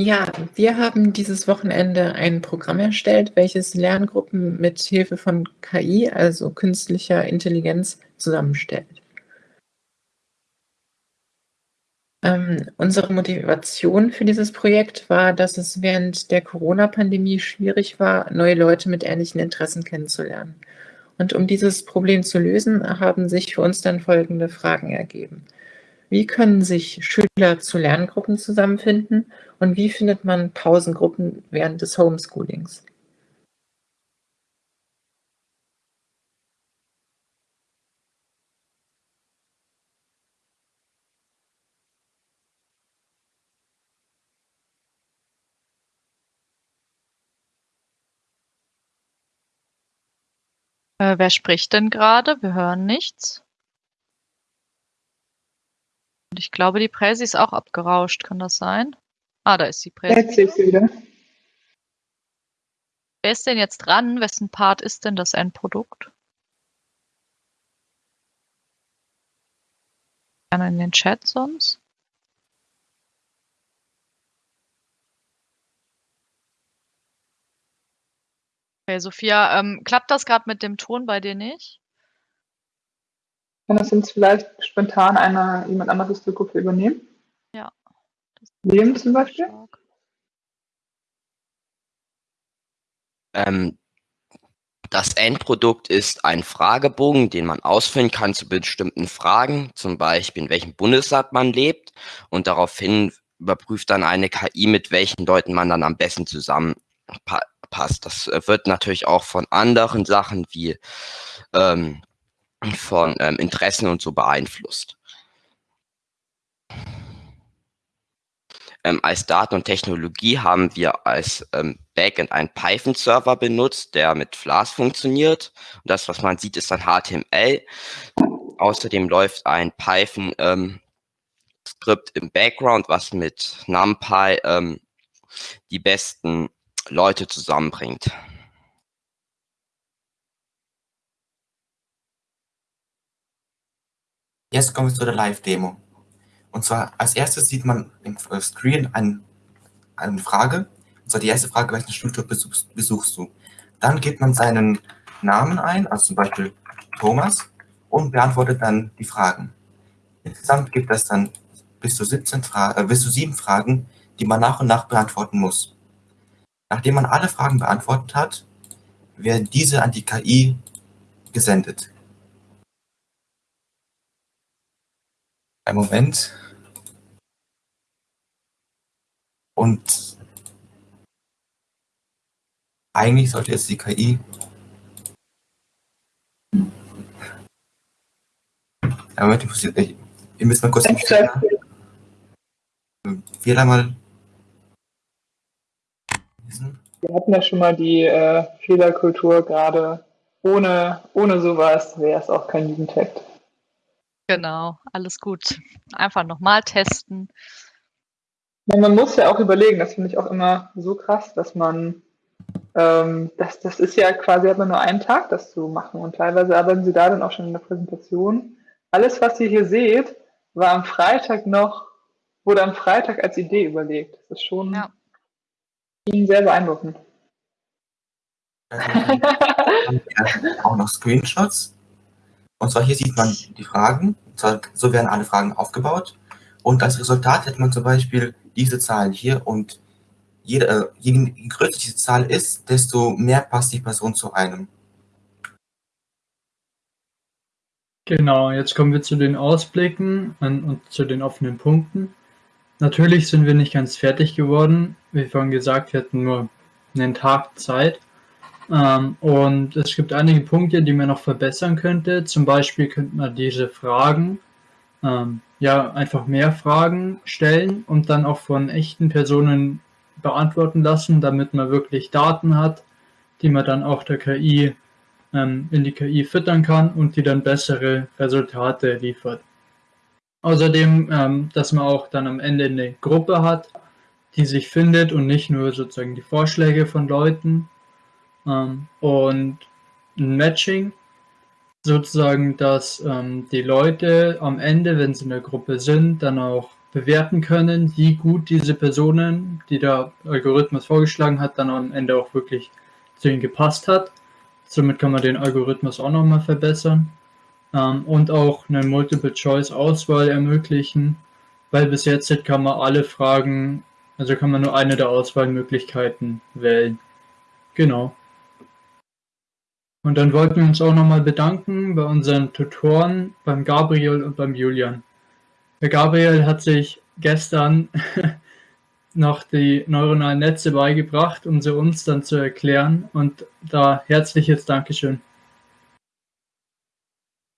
Ja, wir haben dieses Wochenende ein Programm erstellt, welches Lerngruppen mit Hilfe von KI, also künstlicher Intelligenz, zusammenstellt. Ähm, unsere Motivation für dieses Projekt war, dass es während der Corona-Pandemie schwierig war, neue Leute mit ähnlichen Interessen kennenzulernen. Und um dieses Problem zu lösen, haben sich für uns dann folgende Fragen ergeben. Wie können sich Schüler zu Lerngruppen zusammenfinden und wie findet man Pausengruppen während des Homeschoolings? Äh, wer spricht denn gerade? Wir hören nichts. Und ich glaube, die Präsi ist auch abgerauscht. Kann das sein? Ah, da ist die Präsi. Jetzt ich sie wieder. Wer ist denn jetzt dran? Wessen Part ist denn das Endprodukt? Gerne in den Chat sonst. Okay, Sophia, ähm, klappt das gerade mit dem Ton bei dir nicht? Kann das uns vielleicht spontan einer, jemand anderes die Gruppe übernehmen? Ja. Leben zum Beispiel? Ähm, das Endprodukt ist ein Fragebogen, den man ausfüllen kann zu bestimmten Fragen, zum Beispiel in welchem Bundesland man lebt und daraufhin überprüft dann eine KI, mit welchen Leuten man dann am besten zusammenpasst. Das äh, wird natürlich auch von anderen Sachen wie ähm, von ähm, Interessen und so beeinflusst. Ähm, als Daten und Technologie haben wir als ähm, Backend einen Python-Server benutzt, der mit Flask funktioniert. Und das, was man sieht, ist dann HTML. Außerdem läuft ein Python ähm, im Background, was mit NumPy ähm, die besten Leute zusammenbringt. Jetzt kommen wir zu der Live-Demo. Und zwar als erstes sieht man im Screen ein, eine Frage. Und zwar die erste Frage, welchen Schulclub besuchst, besuchst du? Dann gibt man seinen Namen ein, also zum Beispiel Thomas, und beantwortet dann die Fragen. Insgesamt gibt es dann bis zu, 17 Fra äh, bis zu sieben Fragen, die man nach und nach beantworten muss. Nachdem man alle Fragen beantwortet hat, werden diese an die KI gesendet. Ein Moment. Und eigentlich sollte jetzt die KI Ja, Moment, ich muss, ich, ihr müsst mal kurz wieder mal Wir hatten ja schon mal die äh, Fehlerkultur gerade. Ohne, ohne sowas wäre es auch kein Jugendhack. Genau, alles gut. Einfach nochmal testen. Ja, man muss ja auch überlegen, das finde ich auch immer so krass, dass man, ähm, das, das ist ja quasi, hat man nur einen Tag, das zu machen und teilweise arbeiten sie da dann auch schon in der Präsentation. Alles, was ihr hier seht, war am Freitag noch, wurde am Freitag als Idee überlegt. Das ist schon, ja. sehr beeindruckend. auch noch Screenshots und zwar hier sieht man die Fragen, so werden alle Fragen aufgebaut. Und als Resultat hat man zum Beispiel diese Zahlen hier und äh, je größer diese Zahl ist, desto mehr passt die Person zu einem. Genau, jetzt kommen wir zu den Ausblicken und zu den offenen Punkten. Natürlich sind wir nicht ganz fertig geworden. Wie vorhin gesagt, wir hatten nur einen Tag Zeit. Ähm, und es gibt einige Punkte, die man noch verbessern könnte. Zum Beispiel könnte man diese Fragen, ähm, ja, einfach mehr Fragen stellen und dann auch von echten Personen beantworten lassen, damit man wirklich Daten hat, die man dann auch der KI ähm, in die KI füttern kann und die dann bessere Resultate liefert. Außerdem, ähm, dass man auch dann am Ende eine Gruppe hat, die sich findet und nicht nur sozusagen die Vorschläge von Leuten, und ein Matching sozusagen, dass ähm, die Leute am Ende, wenn sie in der Gruppe sind, dann auch bewerten können, wie gut diese Personen, die der Algorithmus vorgeschlagen hat, dann am Ende auch wirklich zu ihnen gepasst hat. Somit kann man den Algorithmus auch nochmal verbessern ähm, und auch eine Multiple-Choice-Auswahl ermöglichen, weil bis jetzt kann man alle Fragen, also kann man nur eine der Auswahlmöglichkeiten wählen. Genau. Und dann wollten wir uns auch nochmal bedanken bei unseren Tutoren, beim Gabriel und beim Julian. Der Gabriel hat sich gestern noch die neuronalen Netze beigebracht, um sie uns dann zu erklären. Und da herzliches Dankeschön.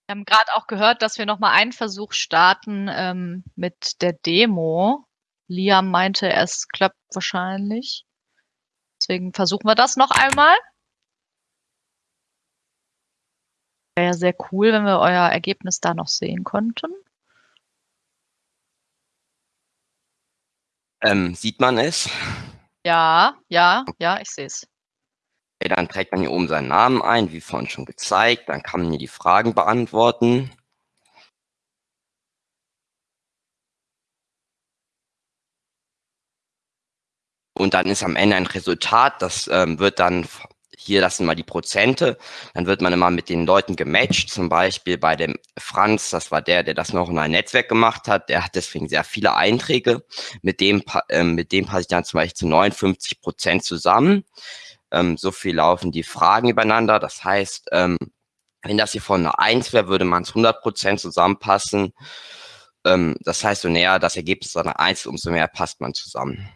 Wir haben gerade auch gehört, dass wir nochmal einen Versuch starten ähm, mit der Demo. Liam meinte, es klappt wahrscheinlich. Deswegen versuchen wir das noch einmal. Wäre ja sehr cool, wenn wir euer Ergebnis da noch sehen konnten. Ähm, sieht man es? Ja, ja, ja, ich sehe es. Okay, dann trägt man hier oben seinen Namen ein, wie vorhin schon gezeigt. Dann kann man hier die Fragen beantworten. Und dann ist am Ende ein Resultat, das ähm, wird dann hier, das sind mal die Prozente. Dann wird man immer mit den Leuten gematcht. Zum Beispiel bei dem Franz, das war der, der das noch in ein Netzwerk gemacht hat. Der hat deswegen sehr viele Einträge. Mit dem, äh, mit dem passe ich dann zum Beispiel zu 59 Prozent zusammen. Ähm, so viel laufen die Fragen übereinander. Das heißt, ähm, wenn das hier von einer 1 wäre, würde man es 100 Prozent zusammenpassen. Ähm, das heißt, so näher das Ergebnis einer 1, umso mehr passt man zusammen.